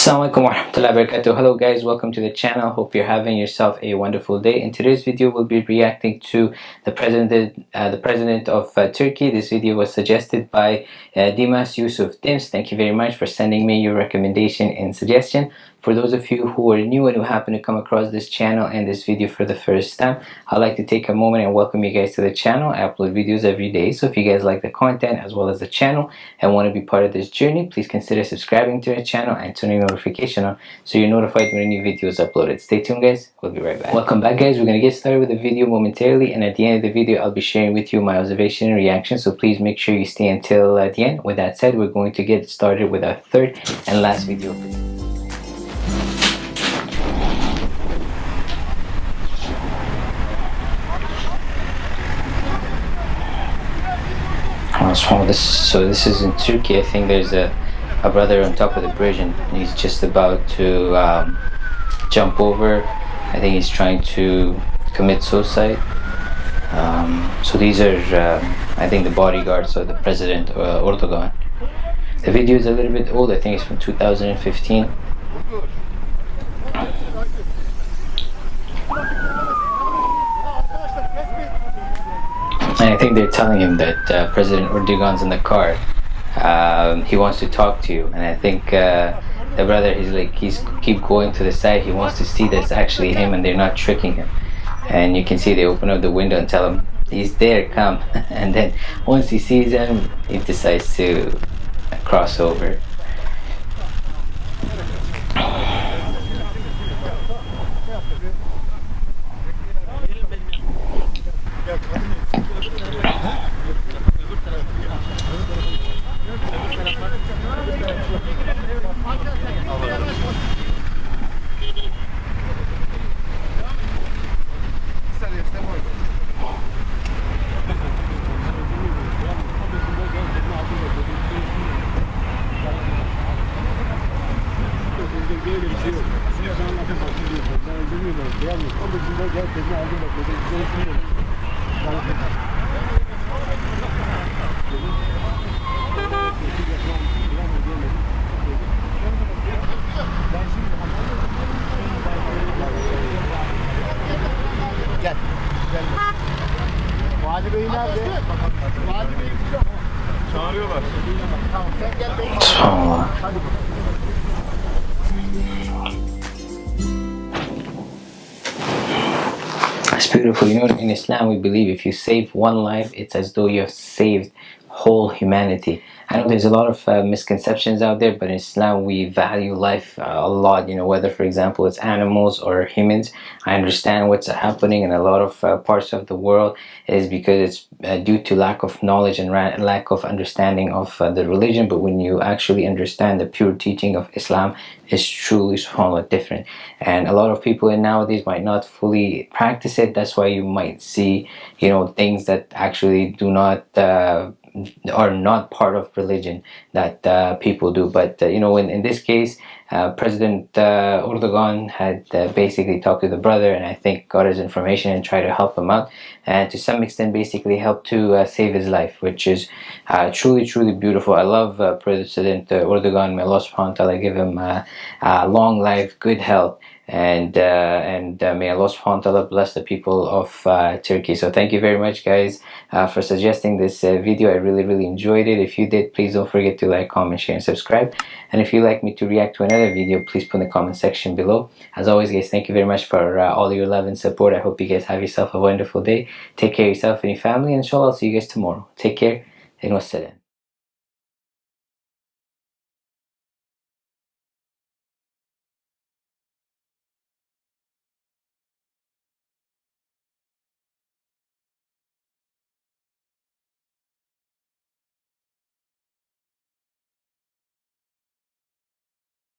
Assalamualaikum warahmatullahi wabarakatuh. Hello guys, welcome to the channel. Hope you're having yourself a wonderful day. In today's video, we'll be reacting to the president, uh, the president of uh, Turkey. This video was suggested by uh, Dimas Yusuf Dims. Thank you very much for sending me your recommendation and suggestion. For those of you who are new and who happen to come across this channel and this video for the first time, I'd like to take a moment and welcome you guys to the channel. I upload videos every day, so if you guys like the content as well as the channel and want to be part of this journey, please consider subscribing to the channel and turning notification on so you're notified when a new video is uploaded. Stay tuned guys, we'll be right back. Welcome back guys, we're going to get started with the video momentarily and at the end of the video, I'll be sharing with you my observation and reaction, so please make sure you stay until uh, the end. With that said, we're going to get started with our third and last video. This, so this is in Turkey. I think there's a, a brother on top of the bridge and he's just about to um, jump over. I think he's trying to commit suicide. Um, so these are, uh, I think, the bodyguards of the president, uh, Erdogan. The video is a little bit old. I think it's from 2015. And I think they're telling him that uh, President Erdogan's in the car. Um, he wants to talk to you. And I think uh, the brother, he's like, he's keep going to the side. He wants to see that's actually him and they're not tricking him. And you can see they open up the window and tell him, he's there, come. and then once he sees him, he decides to cross over. böyle gel tekne aldım Çağırıyorlar. Tamam sen gel. Hadi. It's beautiful. You know, in Islam, we believe. If you save one life, it's as though you have saved whole humanity. I know there's a lot of uh, misconceptions out there, but in Islam we value life uh, a lot. You know, whether for example it's animals or humans. I understand what's happening in a lot of uh, parts of the world is because it's uh, due to lack of knowledge and lack of understanding of uh, the religion. But when you actually understand the pure teaching of Islam, it's truly subhanAllah different. And a lot of people in nowadays might not fully practice it. That's why you might see, you know, things that actually do not uh, are not part of religion that uh, people do. But uh, you know in, in this case uh, President uh, Erdogan had uh, basically talked to the brother and I think got his information and tried to help him out and to some extent basically helped to uh, save his life which is truly truly beautiful. I love President Erdogan. May Allah subhanahu wa ta'ala give him long life good health and uh, and uh, may Allah subhanahu wa ta'ala bless the people of uh, Turkey. So thank you very much guys uh, for suggesting this uh, video. I really really enjoyed it. If you did please don't forget to like comment share and subscribe. And if you'd like me to react to another video please put in the comment section below. As always guys thank you very much for uh, all your love and support. I hope you guys have yourself a wonderful day. Take care of yourself and your family. And inshallah I'll see you guys tomorrow. Take care and wassalam